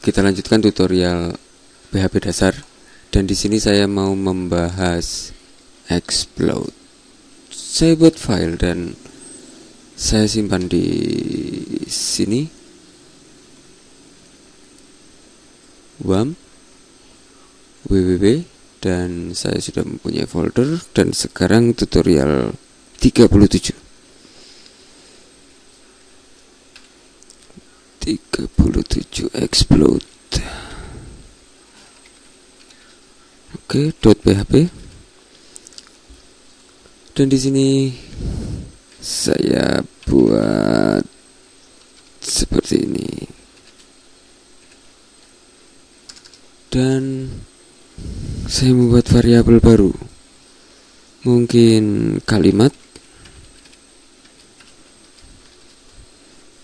Kita lanjutkan tutorial PHP dasar. Dan di sini saya mau membahas explode. Saya buat file dan saya simpan di sini. WAM. Www dan saya sudah mempunyai folder. Dan sekarang tutorial 37 37 explode. Oke .php dan di sini saya buat seperti ini. Dan saya membuat variabel baru. Mungkin kalimat.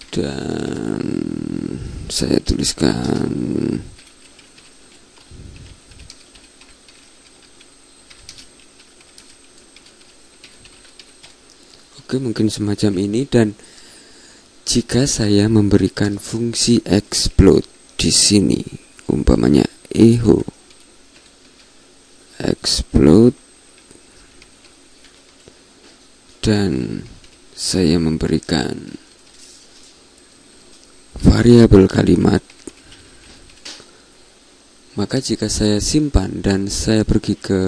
Dan saya tuliskan. Oke mungkin semacam ini. Dan jika saya memberikan fungsi explode di sini umpamanya echo explode dan saya memberikan variabel kalimat maka jika saya simpan dan saya pergi ke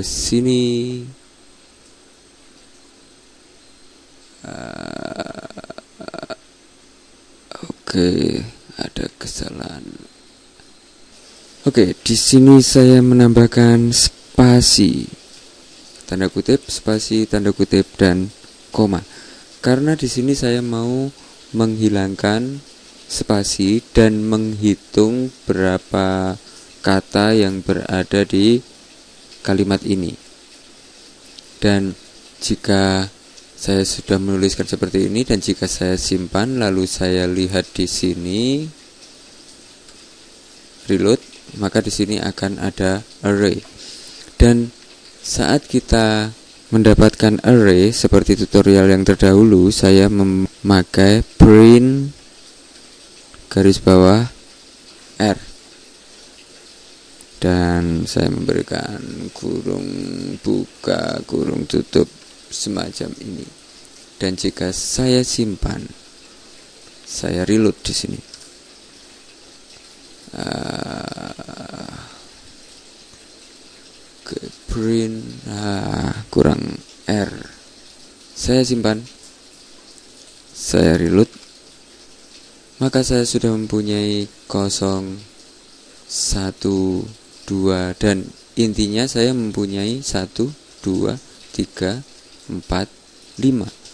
sini uh, oke okay, ada kesalahan Oke, di sini saya menambahkan spasi tanda kutip, spasi, tanda kutip dan koma. Karena di sini saya mau menghilangkan spasi dan menghitung berapa kata yang berada di kalimat ini. Dan jika saya sudah menuliskan seperti ini dan jika saya simpan lalu saya lihat di sini reload maka di sini akan ada array. Dan saat kita mendapatkan array seperti tutorial yang terdahulu, saya memakai print garis bawah r. Dan saya memberikan kurung buka kurung tutup semacam ini. Dan jika saya simpan saya reload di sini. Uh, print ah, kurang R. Saya simpan saya reload maka saya sudah mempunyai 0 1 2 dan intinya saya mempunyai 1 2 3 4 5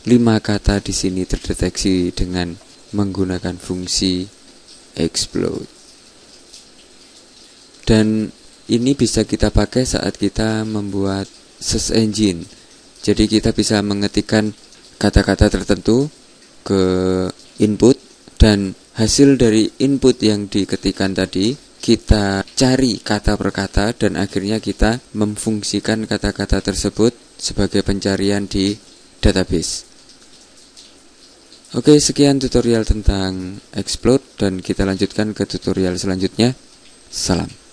5 kata di sini terdeteksi dengan menggunakan fungsi explode. Dan ini bisa kita pakai saat kita membuat search engine. Jadi kita bisa mengetikkan kata-kata tertentu ke input dan hasil dari input yang diketikkan tadi kita cari kata per kata dan akhirnya kita memfungsikan kata-kata tersebut sebagai pencarian di database. Oke, sekian tutorial tentang explode dan kita lanjutkan ke tutorial selanjutnya. Salam.